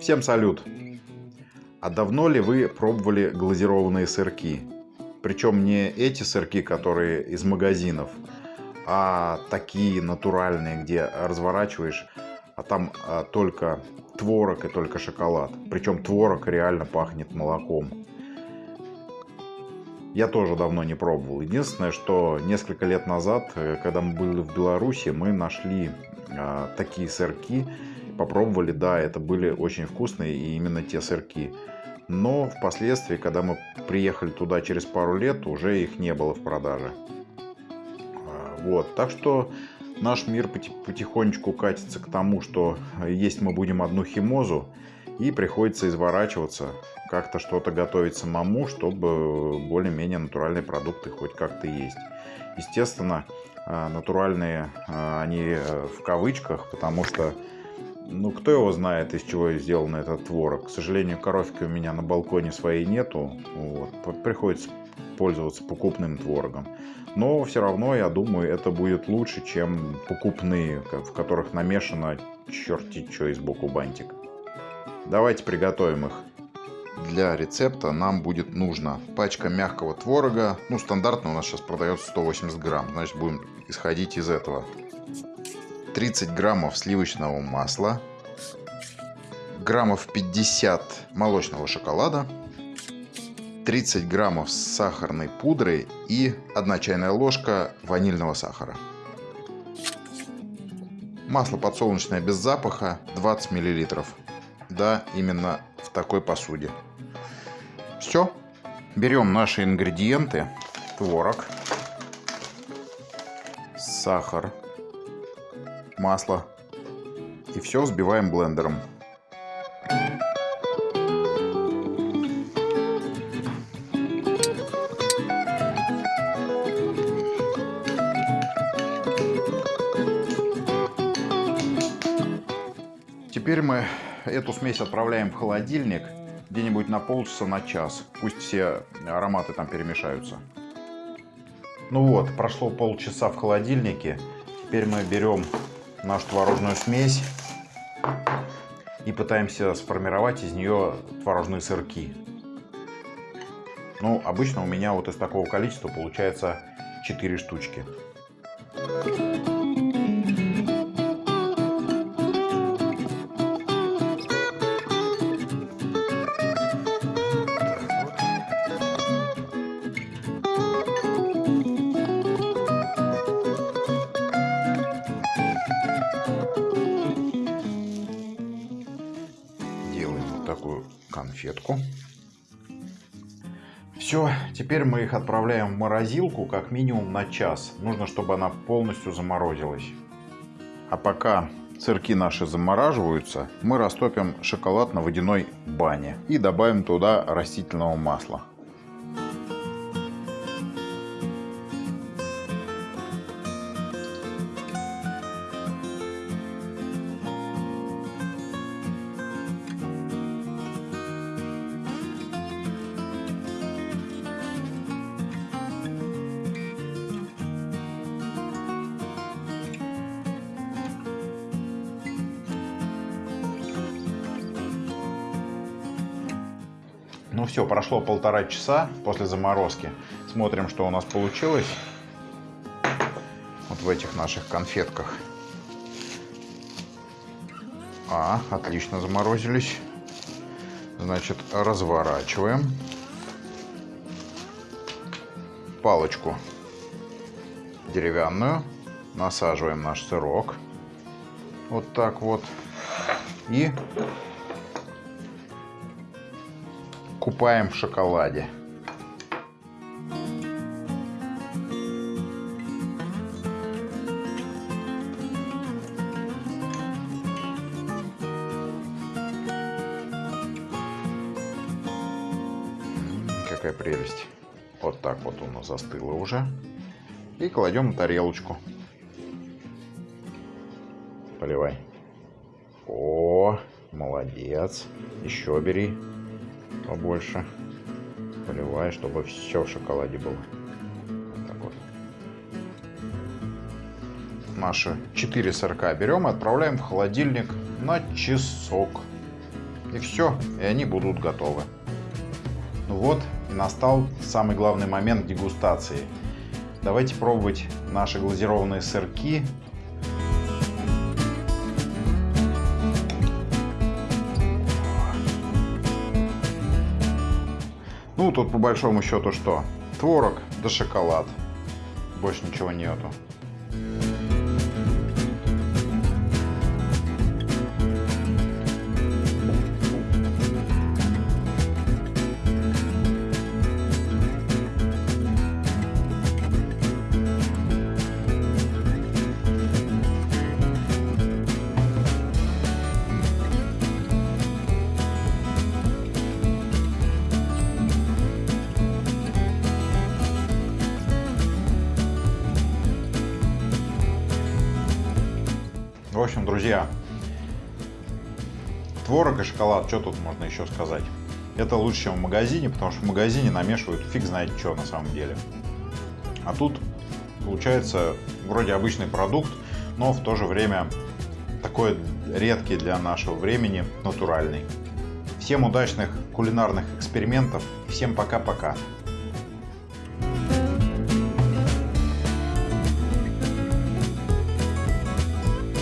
Всем салют! А давно ли вы пробовали глазированные сырки? Причем не эти сырки, которые из магазинов, а такие натуральные, где разворачиваешь, а там а, только творог и только шоколад. Причем творог реально пахнет молоком. Я тоже давно не пробовал. Единственное, что несколько лет назад, э, когда мы были в Беларуси, мы нашли а, такие сырки, попробовали, да, это были очень вкусные и именно те сырки. Но впоследствии, когда мы приехали туда через пару лет, уже их не было в продаже. А, вот, так что наш мир потихонечку катится к тому, что есть мы будем одну химозу, и приходится изворачиваться, как-то что-то готовить самому, чтобы более-менее натуральные продукты хоть как-то есть. Естественно, а, натуральные а, они э, в кавычках, потому что ну, кто его знает, из чего сделан этот творог. К сожалению, коровки у меня на балконе своей нету. Вот. Приходится пользоваться покупным творогом. Но все равно, я думаю, это будет лучше, чем покупные, в которых намешано черти что из боку бантик. Давайте приготовим их. Для рецепта нам будет нужно пачка мягкого творога. Ну, стандартно у нас сейчас продается 180 грамм. Значит, будем исходить из этого. 30 граммов сливочного масла, граммов 50 молочного шоколада, 30 граммов сахарной пудры и 1 чайная ложка ванильного сахара. Масло подсолнечное без запаха 20 миллилитров. Да, именно в такой посуде. Все. Берем наши ингредиенты. Творог, сахар, масло. И все взбиваем блендером. Теперь мы эту смесь отправляем в холодильник где-нибудь на полчаса, на час. Пусть все ароматы там перемешаются. Ну вот, прошло полчаса в холодильнике. Теперь мы берем нашу творожную смесь и пытаемся сформировать из нее творожные сырки. Ну, обычно у меня вот из такого количества получается 4 штучки. Конфетку. Все, теперь мы их отправляем в морозилку как минимум на час. Нужно, чтобы она полностью заморозилась. А пока сырки наши замораживаются, мы растопим шоколад на водяной бане и добавим туда растительного масла. Ну все, прошло полтора часа после заморозки. Смотрим, что у нас получилось. Вот в этих наших конфетках. А, отлично заморозились. Значит, разворачиваем. Палочку деревянную. Насаживаем наш сырок. Вот так вот. И купаем в шоколаде. Какая прелесть. Вот так вот у нас застыло уже. И кладем на тарелочку. Поливай. О, молодец. Еще бери побольше. Поливай, чтобы все в шоколаде было. Так вот. Наши 4 сырка берем и отправляем в холодильник на часок. И все, и они будут готовы. Ну вот, и настал самый главный момент дегустации. Давайте пробовать наши глазированные сырки Ну, тут по большому счету что? Творог да шоколад. Больше ничего нету. Общем, друзья, творог и шоколад, что тут можно еще сказать? Это лучше, чем в магазине, потому что в магазине намешивают фиг знает что на самом деле. А тут получается вроде обычный продукт, но в то же время такой редкий для нашего времени, натуральный. Всем удачных кулинарных экспериментов, всем пока-пока.